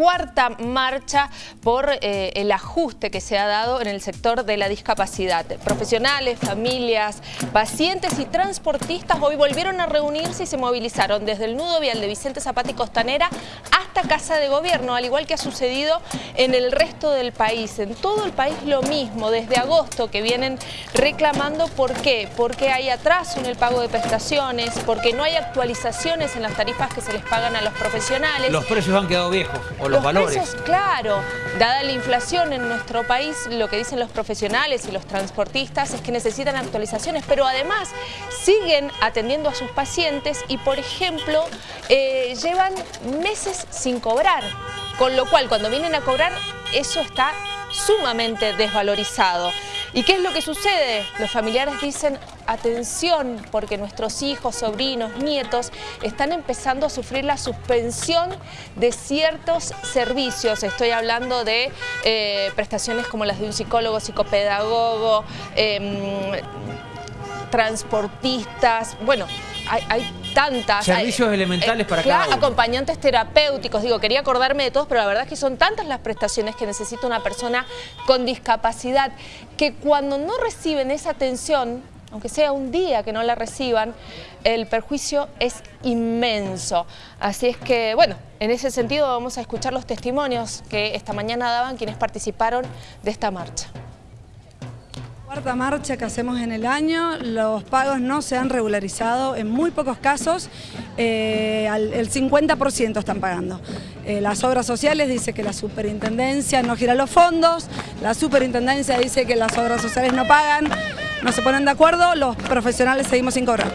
cuarta marcha por eh, el ajuste que se ha dado en el sector de la discapacidad. Profesionales, familias, pacientes y transportistas hoy volvieron a reunirse y se movilizaron desde el nudo vial de Vicente Zapata y Costanera hasta Casa de Gobierno, al igual que ha sucedido en el resto del país. En todo el país lo mismo, desde agosto que vienen reclamando. ¿Por qué? Porque hay atraso en el pago de prestaciones, porque no hay actualizaciones en las tarifas que se les pagan a los profesionales. Los precios han quedado viejos, los, valores. Precios, claro. Dada la inflación en nuestro país, lo que dicen los profesionales y los transportistas es que necesitan actualizaciones, pero además siguen atendiendo a sus pacientes y, por ejemplo, eh, llevan meses sin cobrar. Con lo cual, cuando vienen a cobrar, eso está sumamente desvalorizado. ¿Y qué es lo que sucede? Los familiares dicen, atención, porque nuestros hijos, sobrinos, nietos están empezando a sufrir la suspensión de ciertos servicios. Estoy hablando de eh, prestaciones como las de un psicólogo, psicopedagogo, em, transportistas, bueno, hay, tantas. Servicios elementales para cada uno. Acompañantes terapéuticos, digo, quería acordarme de todos, pero la verdad es que son tantas las prestaciones que necesita una persona con discapacidad, que cuando no reciben esa atención, aunque sea un día que no la reciban, el perjuicio es inmenso. Así es que, bueno, en ese sentido vamos a escuchar los testimonios que esta mañana daban quienes participaron de esta marcha. Cuarta marcha que hacemos en el año, los pagos no se han regularizado, en muy pocos casos eh, el 50% están pagando. Eh, las obras sociales dice que la superintendencia no gira los fondos, la superintendencia dice que las obras sociales no pagan, no se ponen de acuerdo, los profesionales seguimos sin cobrar.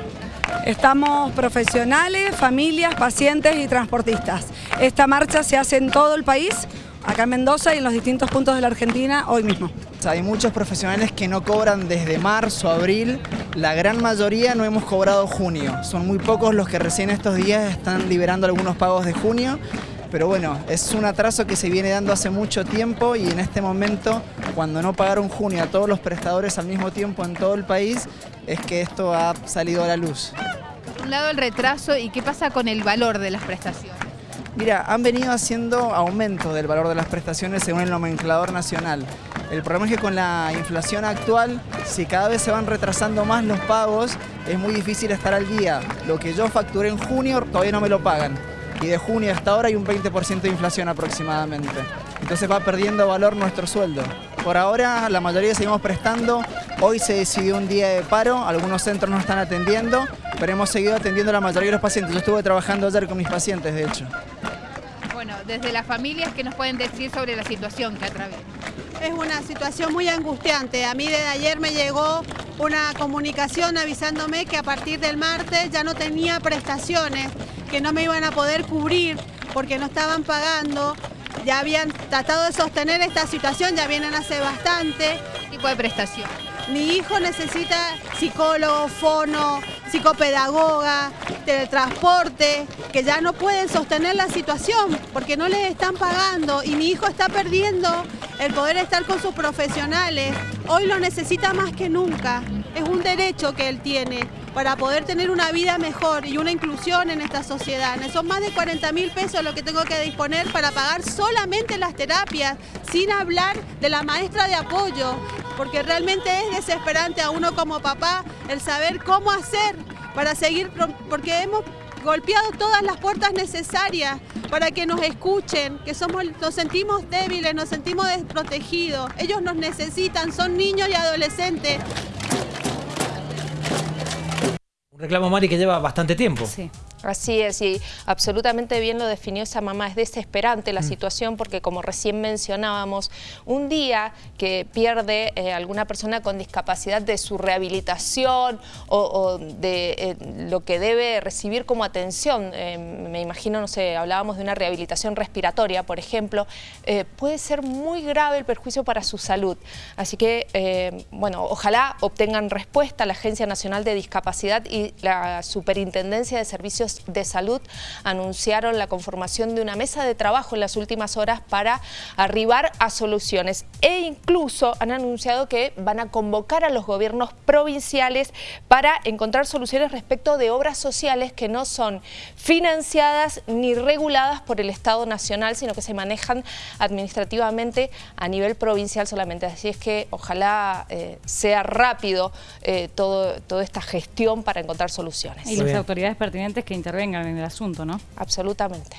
Estamos profesionales, familias, pacientes y transportistas. Esta marcha se hace en todo el país, acá en Mendoza y en los distintos puntos de la Argentina hoy mismo. Hay muchos profesionales que no cobran desde marzo, abril, la gran mayoría no hemos cobrado junio. Son muy pocos los que recién estos días están liberando algunos pagos de junio, pero bueno, es un atraso que se viene dando hace mucho tiempo y en este momento, cuando no pagaron junio a todos los prestadores al mismo tiempo en todo el país, es que esto ha salido a la luz. Por un lado el retraso y qué pasa con el valor de las prestaciones. Mira, han venido haciendo aumento del valor de las prestaciones según el nomenclador nacional. El problema es que con la inflación actual, si cada vez se van retrasando más los pagos, es muy difícil estar al día. Lo que yo facturé en junio todavía no me lo pagan. Y de junio hasta ahora hay un 20% de inflación aproximadamente. Entonces va perdiendo valor nuestro sueldo. Por ahora la mayoría seguimos prestando. Hoy se decidió un día de paro, algunos centros no están atendiendo, pero hemos seguido atendiendo a la mayoría de los pacientes. Yo estuve trabajando ayer con mis pacientes, de hecho desde las familias, ¿qué nos pueden decir sobre la situación que atraviesan? Es una situación muy angustiante. A mí desde ayer me llegó una comunicación avisándome que a partir del martes ya no tenía prestaciones, que no me iban a poder cubrir porque no estaban pagando. Ya habían tratado de sostener esta situación, ya vienen hace bastante. ¿Qué tipo de prestación? Mi hijo necesita psicólogo, fono, psicopedagoga, teletransporte, que ya no pueden sostener la situación porque no les están pagando y mi hijo está perdiendo el poder estar con sus profesionales. Hoy lo necesita más que nunca. Es un derecho que él tiene para poder tener una vida mejor y una inclusión en esta sociedad. Son más de 40 mil pesos lo que tengo que disponer para pagar solamente las terapias, sin hablar de la maestra de apoyo, porque realmente es desesperante a uno como papá el saber cómo hacer para seguir, porque hemos golpeado todas las puertas necesarias para que nos escuchen, que somos, nos sentimos débiles, nos sentimos desprotegidos. Ellos nos necesitan, son niños y adolescentes. Reclamo, Mari, que lleva bastante tiempo. Así es, y absolutamente bien lo definió esa mamá. Es desesperante la mm. situación porque, como recién mencionábamos, un día que pierde eh, alguna persona con discapacidad de su rehabilitación o, de eh, lo que debe recibir como atención, eh, me imagino, no sé, hablábamos de una rehabilitación respiratoria, por ejemplo, puede ser muy grave el perjuicio para su salud. Así que, bueno, ojalá obtengan respuesta la Agencia Nacional de Discapacidad y la Superintendencia de Servicios de Salud anunciaron la conformación de una mesa de trabajo en las últimas horas para arribar a soluciones e incluso han anunciado que van a convocar a los gobiernos provinciales para encontrar soluciones respecto de obras sociales que no son financiadas ni reguladas por el Estado Nacional, sino que se manejan administrativamente a nivel provincial solamente. Así es que ojalá eh, sea rápido eh, todo, toda esta gestión para encontrar soluciones. Y las autoridades pertinentes que intervengan en el asunto, ¿no? Absolutamente.